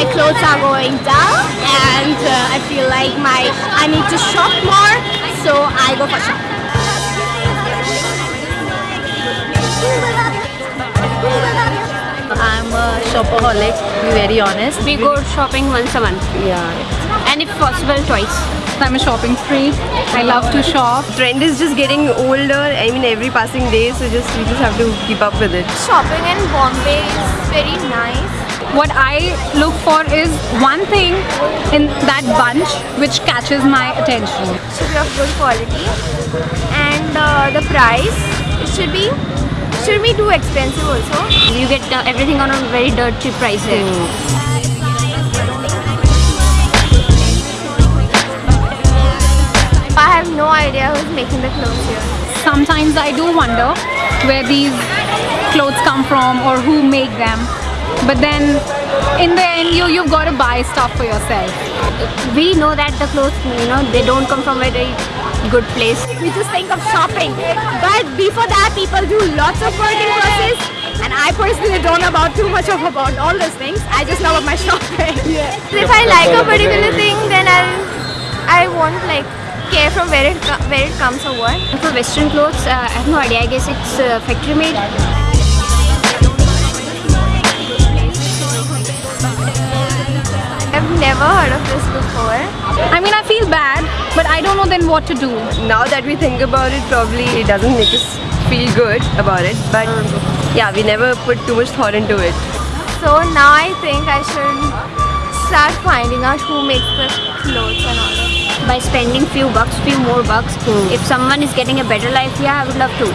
my clothes are going down and uh, I feel like my I need to shop more so I go for shopping. I'm a shopaholic, to be very honest. We go shopping once a month Yeah. and if possible twice. I'm a shopping spree. I love to shop. trend is just getting older. I mean, every passing day, so just we just have to keep up with it. Shopping in Bombay is very nice. What I look for is one thing in that bunch which catches my attention. should be of good quality and uh, the price it should be should be too expensive also You get uh, everything on a very dirt cheap price here. I have no idea who's making the clothes here Sometimes I do wonder where these clothes come from or who make them. But then in the end you you've got to buy stuff for yourself. We know that the clothes, you know, they don't come from a very good place. we just think of shopping but before that people do lots of working process and I personally don't know about too much of about all those things I just know about my shopping if I like a particular thing then I'll I won't like care from where it where it comes or what For western clothes, uh, I have no idea. I guess it's uh, factory made. Never heard of this before I mean I feel bad but I don't know then what to do. Now that we think about it, probably it doesn't make us feel good about it. But yeah, we never put too much thought into it. so now I think I should start finding out who makes the clothes and all that By spending few bucks, few more bucks. Hmm. If someone is getting a better life, yeah, I would love to.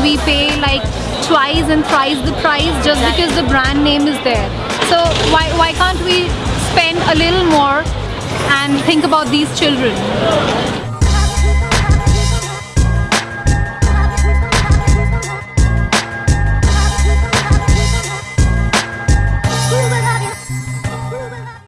We pay like twice and thrice the price just because the brand name is there. So why, why can't we spend a little more and think about these children?